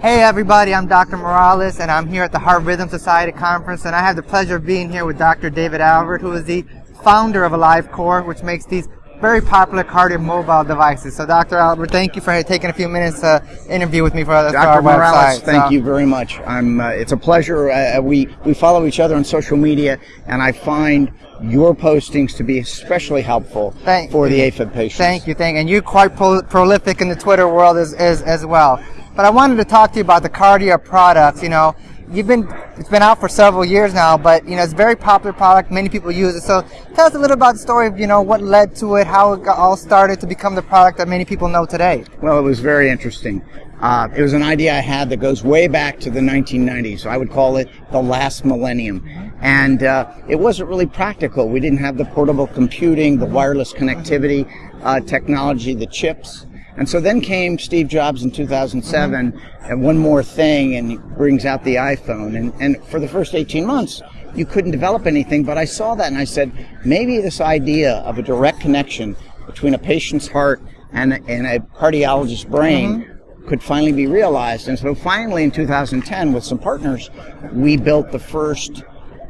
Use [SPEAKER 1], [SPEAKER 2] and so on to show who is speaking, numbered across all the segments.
[SPEAKER 1] Hey everybody, I'm Dr. Morales and I'm here at the Heart Rhythm Society Conference and I have the pleasure of being here with Dr. David Albert who is the founder of AliveCor which makes these very popular KardiaMobile devices. So Dr. Albert, thank you for taking a few minutes to interview with me for,
[SPEAKER 2] Dr.
[SPEAKER 1] for our
[SPEAKER 2] Morales,
[SPEAKER 1] website.
[SPEAKER 2] thank
[SPEAKER 1] So-
[SPEAKER 2] you very much. I'm, uh, it's a pleasure. Uh, we, we follow each other on social media and I find your postings to be especially helpful
[SPEAKER 1] Thank
[SPEAKER 2] for the. AFib patients.
[SPEAKER 1] Thank you, thank you. And you're quite pro- prolific in the Twitter world as, as, as well. But I wanted to talk to you about the Kardia products. You know, you've been it's been out for several years now, but you know it's a very popular product. Many people use it. So tell us a little about the story of you know what led to it, how it all started to become the product that many people know today.
[SPEAKER 2] Well, it was very interesting. Uh, it was an idea I had that goes way back to the 1990s. I would call it the last millennium. And uh, it wasn't really practical. We didn't have the portable computing, the wireless connectivity uh, technology, the chips. And so then came Steve Jobs in 2007, mm-hmm. and one more thing, and he brings out the iPhone. And, and for the first 18 months, you couldn't develop anything, but I saw that and I said, maybe this idea of a direct connection between a patient's heart and, and a cardiologist's brain mm-hmm. could finally be realized. And so finally in 2010, with some partners, we built the first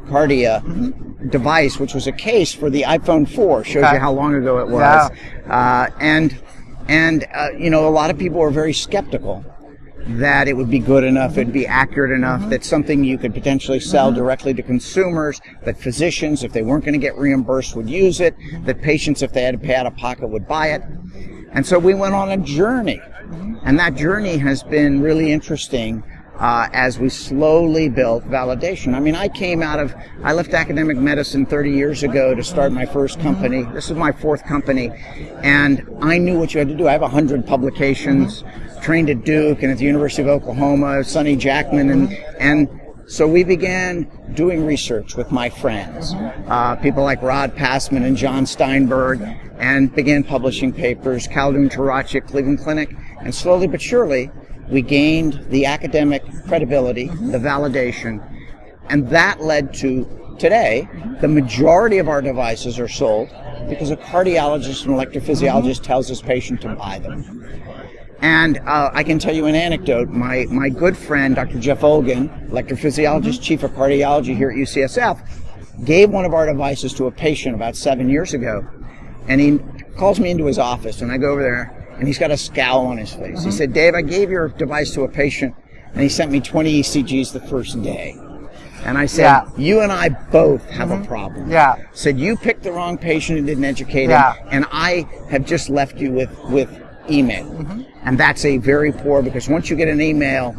[SPEAKER 2] Kardia mm-hmm. device, which was a case for the iPhone 4. Shows
[SPEAKER 1] Okay.
[SPEAKER 2] you how long ago it was. Uh, and and uh, you know, a lot of people were very skeptical that it would be good enough, it'd be accurate enough, mm-hmm. that something you could potentially sell mm-hmm. directly to consumers, that physicians, if they weren't going to get reimbursed, would use it, that patients, if they had to pay out of pocket, would buy it. And so we went on a journey. Mm-hmm. And that journey has been really interesting uh, as we slowly built validation. I mean, I came out of, I left academic medicine 30 years ago to start my first company. This is my fourth company. And I knew what you had to do. I have 100 publications, trained at Duke and at the University of Oklahoma, Sunny Jackman, and, and so we began doing research with my friends, uh, people like Rod Passman and John Steinberg, and began publishing papers, Khaldoun Tarakji Cleveland Clinic, and slowly but surely we gained the academic credibility, the validation, and that led to today the majority of our devices are sold because a cardiologist and electrophysiologist tells his patient to buy them. And uh, I can tell you an anecdote. My, my good friend, Dr. Jeff Olgin, electrophysiologist, chief of cardiology here at UCSF, gave one of our devices to a patient about seven years ago. And he calls me into his office, and I go over there, and he's got a scowl on his face. He mm-hmm. said, Dave, I gave your device to a patient, and he sent me 20 ECGs the first day. And I said,
[SPEAKER 1] Yeah.
[SPEAKER 2] you and I both have a mm-hmm. problem.
[SPEAKER 1] Yeah.
[SPEAKER 2] Said, you picked the wrong patient and didn't educate
[SPEAKER 1] Yeah.
[SPEAKER 2] him, and I have just left you with, with email. Mm-hmm. And that's a very poor because once you get an email,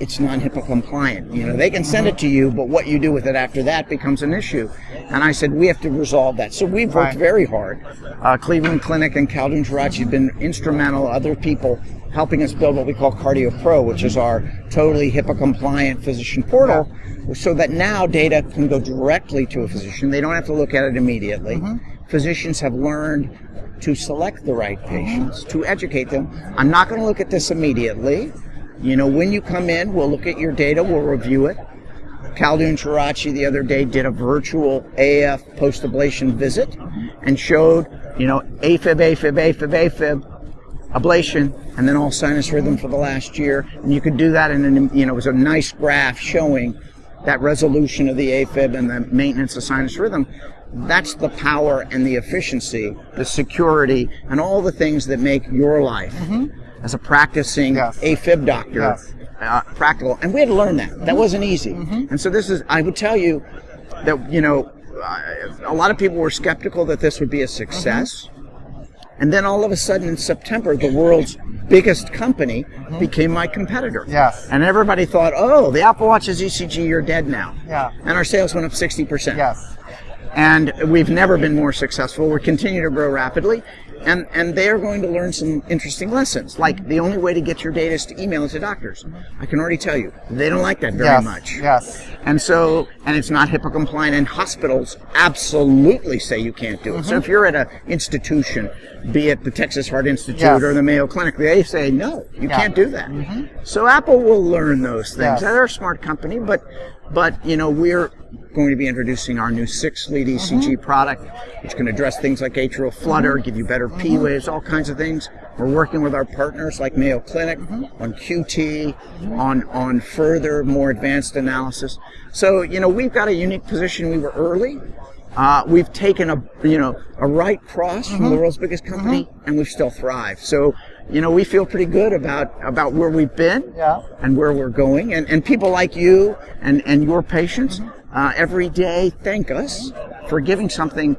[SPEAKER 2] it's non-HIPAA compliant. You know, they can send it to you, but what you do with it after that becomes an issue. And I said, we have to resolve that. So we've worked very hard. Uh, Cleveland Clinic and Khaldoun Tarakji have been instrumental, other people helping us build what we call Kardia Pro, which is our totally HIPAA compliant physician portal, so that now data can go directly to a physician. They don't have to look at it immediately. Physicians have learned to select the right patients, to educate them. I'm not going to look at this immediately. You know, when you come in, we'll look at your data, we'll review it. Khaldoun Tarakji the other day did a virtual AF post ablation visit and showed, you know, AFib, AFib, AFib, AFib, ablation, and then all sinus rhythm for the last year. And you could do that in an, you know, it was a nice graph showing that resolution of the AFib and the maintenance of sinus rhythm. That's the power and the efficiency, the security, and all the things that make your life mm-hmm. As a practicing
[SPEAKER 1] Yes.
[SPEAKER 2] AFib doctor
[SPEAKER 1] Yes.
[SPEAKER 2] uh, practical. And we had to learn that. That wasn't easy. Mm-hmm. And so this is, I would tell you that, you know, a lot of people were skeptical that this would be a success. Mm-hmm. And then all of a sudden in September, the world's biggest company mm-hmm. became my competitor.
[SPEAKER 1] Yes.
[SPEAKER 2] And everybody thought, oh, the Apple Watch is ECG, you're dead now.
[SPEAKER 1] Yeah.
[SPEAKER 2] And our sales went up 60%.
[SPEAKER 1] Yes.
[SPEAKER 2] And we've never been more successful. We continue to grow rapidly. And, and they are going to learn some interesting lessons. Like the only way to get your data is to email it to doctors. I can already tell you, they don't like that very
[SPEAKER 1] yes.
[SPEAKER 2] much.
[SPEAKER 1] Yes.
[SPEAKER 2] And so, and it's not HIPAA compliant, and hospitals absolutely say you can't do it. So if mm-hmm. you're at an institution, be it the Texas Heart Institute
[SPEAKER 1] Yes.
[SPEAKER 2] or the Mayo Clinic, they say no, you
[SPEAKER 1] Yeah.
[SPEAKER 2] can't do that. Mm-hmm. So Apple will learn those things.
[SPEAKER 1] Yes.
[SPEAKER 2] They're a smart company, but but you know we're going to be introducing our new six lead ECG
[SPEAKER 1] Mm-hmm.
[SPEAKER 2] product, which can address things like atrial flutter, give you better P
[SPEAKER 1] Mm-hmm.
[SPEAKER 2] waves, all kinds of things. We're working with our partners like Mayo Clinic
[SPEAKER 1] Mm-hmm.
[SPEAKER 2] on QT, on on further, more advanced analysis. So you know we've got a unique position. We were early. Uh, we've taken a you know a right cross from
[SPEAKER 1] Mm-hmm.
[SPEAKER 2] the world's biggest company, and we've still thrived. So you know we feel pretty good about about where we've been
[SPEAKER 1] Yeah.
[SPEAKER 2] and where we're going. And, and people like you and, and your patients uh, every day thank us for giving something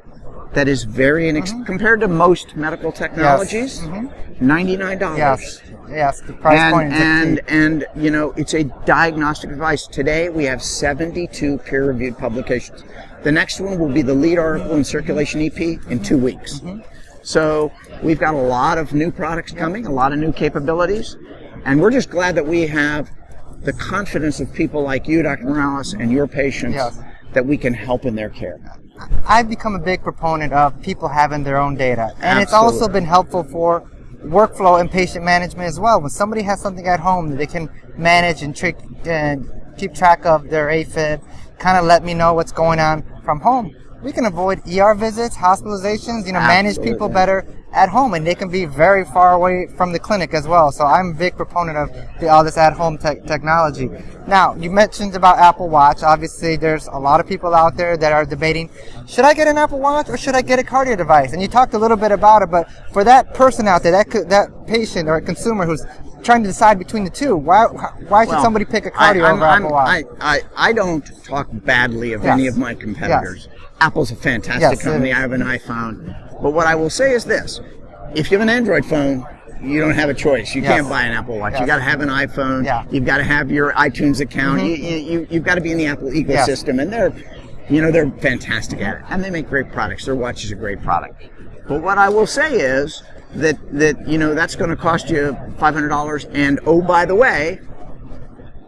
[SPEAKER 2] that is very inex- mm-hmm. compared to most medical technologies, mm-hmm. ninety-nine dollars.
[SPEAKER 1] Yes. Yes. The price
[SPEAKER 2] And
[SPEAKER 1] point
[SPEAKER 2] and and you know it's a diagnostic device. Today we have 72 peer-reviewed publications. The next one will be the lead article in Circulation EP in two weeks. Mm-hmm. So we've got a lot of new products coming, a lot of new capabilities, and we're just glad that we have the confidence of people like you, Dr. Morales, and your patients
[SPEAKER 1] Yes.
[SPEAKER 2] that we can help in their care.
[SPEAKER 1] I've become a big proponent of people having their own data, and it's also been helpful for workflow and patient management as well. When somebody has something at home that they can manage and, trick, and keep track of their AFib, kind of let me know what's going on from home. We can avoid ER visits, hospitalizations, you know, manage people better at home, and they can be very far away from the clinic as well. So I'm a big proponent of the, all this at-home tech technology. Now, you mentioned about Apple Watch. Obviously, there's a lot of people out there that are debating, should I get an Apple Watch or should I get a Kardia device? And you talked a little bit about it, but for that person out there, that that patient or a consumer who's trying to decide between the two, why why should
[SPEAKER 2] Well,
[SPEAKER 1] somebody pick a Kardia
[SPEAKER 2] I'm-
[SPEAKER 1] over
[SPEAKER 2] I'm-
[SPEAKER 1] Apple Watch?
[SPEAKER 2] I, I, I don't talk badly of
[SPEAKER 1] Yes.
[SPEAKER 2] any of my competitors. Apple's a fantastic
[SPEAKER 1] Yes,
[SPEAKER 2] company. I have an iPhone. But what I will say is this if you have an Android phone, you don't have a choice. You
[SPEAKER 1] Yes.
[SPEAKER 2] can't buy an Apple Watch. You
[SPEAKER 1] Yes.
[SPEAKER 2] got to have an iPhone.
[SPEAKER 1] Yeah. Mm-hmm.
[SPEAKER 2] You've got to have your iTunes account. You, you, you, you've got to be in the Apple ecosystem. And they're, you know, they're fantastic at it. And they make great products. Their watch is a great product. But what I will say is that, that you know, that's going to cost you $500. And oh, by the way,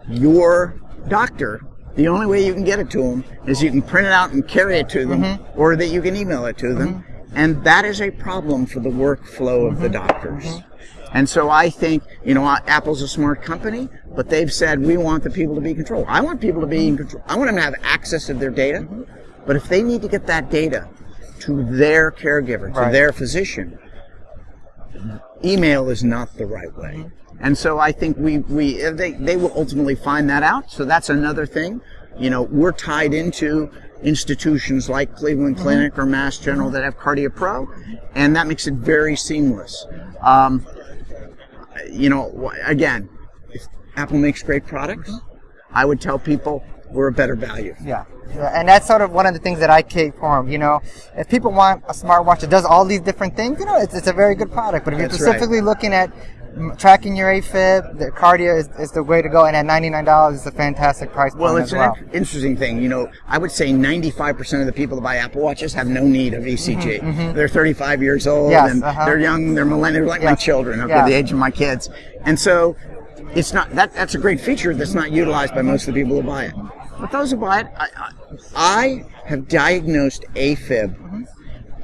[SPEAKER 2] your doctor, the only way you can get it to them is you can print it out and carry it to them,
[SPEAKER 1] Mm-hmm.
[SPEAKER 2] or that you can email it to them. And that is a problem for the workflow of the
[SPEAKER 1] Mm-hmm.
[SPEAKER 2] doctors. And so I think, you know, uh, Apple's a smart company, but they've said we want the people to be in control. I want people to be in control. I want them to have access to their data.
[SPEAKER 1] Mm-hmm.
[SPEAKER 2] But if they need to get that data to their caregiver, to
[SPEAKER 1] Right.
[SPEAKER 2] their physician, email is not the right way. And so I think we, we uh, they, they will ultimately find that out. So that's another thing. You know, we're tied into institutions like Cleveland Clinic or Mass General that have Kardia Pro, and that makes it very seamless. Um, you know, again, if Apple makes great products, I would tell people we're a better value.
[SPEAKER 1] Yeah. Yeah, and that's sort of one of the things that I cape for 'em, You know, if people want a smartwatch that does all these different things, you know, it's, it's a very good product. But if you're
[SPEAKER 2] That's right.
[SPEAKER 1] specifically looking at tracking your AFib, the Kardia is, is the way to go. And at $99, it's a fantastic price point
[SPEAKER 2] Well, it's an
[SPEAKER 1] well.
[SPEAKER 2] interesting thing. You know, I would say 95% of the people that buy Apple Watches have no need of ECG. They're 35 years old
[SPEAKER 1] Mm-hmm, Yes,
[SPEAKER 2] and
[SPEAKER 1] uh-huh.
[SPEAKER 2] they're young, they're millennials, like my children, okay,
[SPEAKER 1] Yeah.
[SPEAKER 2] the age of my kids. And so it's not that that's a great feature that's not utilized by most of the people who buy it. But those who buy it, I, I, I have diagnosed AFib
[SPEAKER 1] Mm-hmm.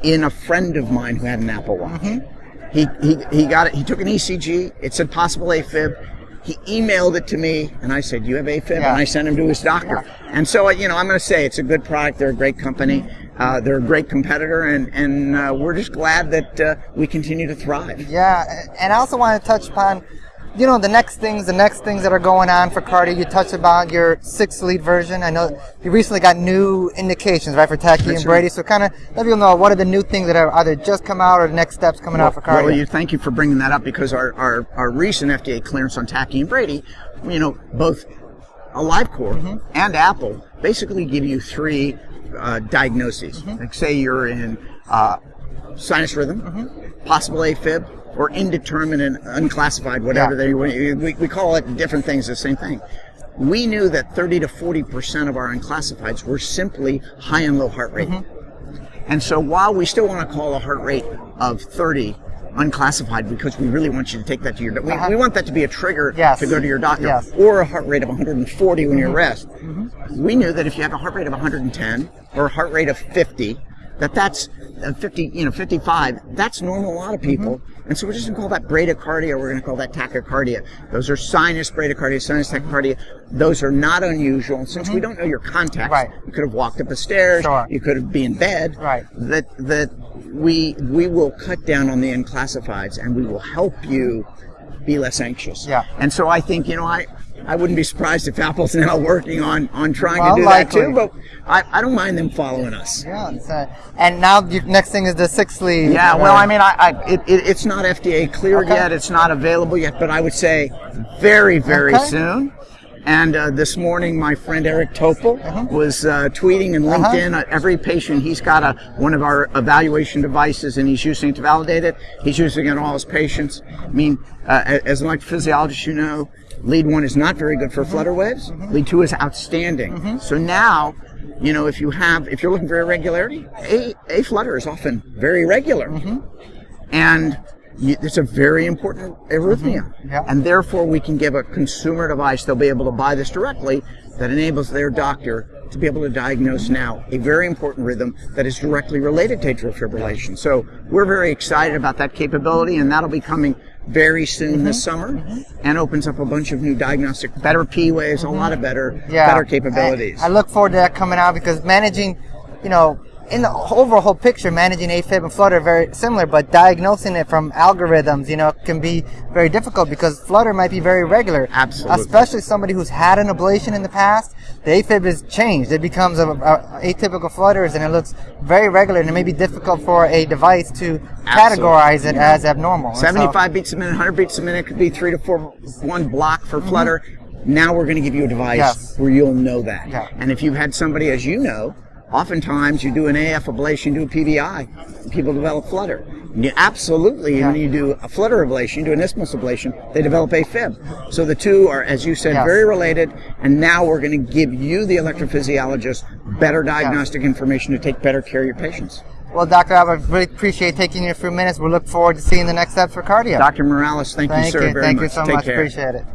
[SPEAKER 2] in a friend of mine who had an Apple Watch.
[SPEAKER 1] Mm-hmm.
[SPEAKER 2] He, he, he got it. He took an ECG. It said possible AFib. He emailed it to me, and I said, "You have AFib,"
[SPEAKER 1] Yeah.
[SPEAKER 2] and I sent him to his doctor. And so, you know, I'm going to say it's a good product. They're a great company. Uh, they're a great competitor, and and uh, we're just glad that uh, we continue to thrive.
[SPEAKER 1] Yeah, and I also want to touch upon, you know, the next things, the next things that are going on for Kardia. You touched about your six lead version. I know you recently got new indications, right, for tachy and Brady.
[SPEAKER 2] right.
[SPEAKER 1] So kind of let people know what are the new things that have either just come out or the next steps coming out for Kardia.
[SPEAKER 2] Well, you thank you for bringing that up because our, our, our recent FDA clearance on tachy and Brady, you know, both AliveCor
[SPEAKER 1] Mm-hmm.
[SPEAKER 2] and Apple basically give you three uh, diagnoses.
[SPEAKER 1] Mm-hmm.
[SPEAKER 2] Like say you're in uh, sinus rhythm,
[SPEAKER 1] Mm-hmm.
[SPEAKER 2] possible AFib, or indeterminate, unclassified, whatever
[SPEAKER 1] Yeah.
[SPEAKER 2] they we, we call it different things, the same thing. We knew that 30 to 40 percent of our unclassifieds were simply high and low heart rate.
[SPEAKER 1] Mm-hmm.
[SPEAKER 2] And so while we still want to call a heart rate of 30 unclassified because we really want you to take that to your doctor.
[SPEAKER 1] Uh-huh.
[SPEAKER 2] We, we want that to be a trigger
[SPEAKER 1] Yes.
[SPEAKER 2] to go to your doctor.
[SPEAKER 1] Yes.
[SPEAKER 2] Or a heart rate of 140 when you're rest. We knew that if you have a heart rate of 110 or a heart rate of 50 that that's uh, 50, you know, 55. That's normal a lot of people.
[SPEAKER 1] Mm-hmm.
[SPEAKER 2] And so we're just going to call that bradycardia. We're going to call that tachycardia. Those are sinus bradycardia, sinus tachycardia. Those are not unusual. And since we don't know your context,
[SPEAKER 1] Mm-hmm. Right.
[SPEAKER 2] you could have walked up a stairs.
[SPEAKER 1] Sure.
[SPEAKER 2] You could have been in bed.
[SPEAKER 1] Right.
[SPEAKER 2] That that we we will cut down on the unclassifieds and we will help you be less anxious.
[SPEAKER 1] Yeah.
[SPEAKER 2] And so I think you know I. I wouldn't be surprised if Apple's now working on, on trying
[SPEAKER 1] Well,
[SPEAKER 2] to do
[SPEAKER 1] likely.
[SPEAKER 2] that too, but I, I don't mind them following us.
[SPEAKER 1] Yeah. uh, and now the next thing is the six sleeve.
[SPEAKER 2] Yeah,
[SPEAKER 1] uh,
[SPEAKER 2] well, I mean, I, I it, it, it's not FDA cleared
[SPEAKER 1] Okay.
[SPEAKER 2] yet. It's not available yet, but I would say very, very
[SPEAKER 1] Okay.
[SPEAKER 2] soon. And uh, this morning, my friend Eric Topol was uh, tweeting and
[SPEAKER 1] Uh-huh.
[SPEAKER 2] LinkedIn. Uh, every patient, he's got a one of our evaluation devices, and he's using it to validate it. He's using it on all his patients. I mean, uh, as an electrophysiologist, you know, lead one is not very good for flutter waves. Mm-hmm. Lead two is outstanding. Mm-hmm. So now, you know, if you have, if you're looking for irregularity, a a flutter is often very regular mm-hmm. and y- it's a very important arrhythmia.
[SPEAKER 1] Mm-hmm. Yeah.
[SPEAKER 2] And therefore, we can give a consumer device. They'll be able to buy this directly that enables their doctor to be able to diagnose now a very important rhythm that is directly related to atrial fibrillation. So we're very excited about that capability, and that'll be coming very soon this
[SPEAKER 1] Mm-hmm.
[SPEAKER 2] summer, and opens up a bunch of new diagnostic, better P waves, a lot of better,
[SPEAKER 1] Mm-hmm. yeah,
[SPEAKER 2] better capabilities.
[SPEAKER 1] I, I look forward to that coming out because managing, you know, in the overall picture, managing AFib and flutter are very similar, but diagnosing it from algorithms, you know, can be very difficult because flutter might be very regular.
[SPEAKER 2] Absolutely.
[SPEAKER 1] Especially somebody who's had an ablation in the past, the AFib is changed. It becomes a, a, atypical flutters and it looks very regular and it may be difficult for a device to categorize it as abnormal. And so-
[SPEAKER 2] 75 beats a minute, 100 beats a minute could be three to four, one block for flutter. Now we're going to give you a device
[SPEAKER 1] Mm-hmm. Yes.
[SPEAKER 2] where you'll know that.
[SPEAKER 1] Yeah.
[SPEAKER 2] And if you've had somebody, as you know, oftentimes you do an AF ablation, you do a PVI, people develop flutter. You absolutely,
[SPEAKER 1] Yeah.
[SPEAKER 2] when you do a flutter ablation, you do an isthmus ablation, they develop AFib. So the two are, as you said,
[SPEAKER 1] Yes.
[SPEAKER 2] very related. And now we're going to give you, the electrophysiologist, better diagnostic information to take better care of your patients.
[SPEAKER 1] Well, Dr. Albert, I really appreciate taking you a few minutes. We look forward to seeing the next steps for Kardia.
[SPEAKER 2] Dr. Morales, thank,
[SPEAKER 1] Thank
[SPEAKER 2] you, sir,
[SPEAKER 1] you.
[SPEAKER 2] very
[SPEAKER 1] Thank
[SPEAKER 2] much.
[SPEAKER 1] you so
[SPEAKER 2] Take
[SPEAKER 1] much.
[SPEAKER 2] care.
[SPEAKER 1] Appreciate it.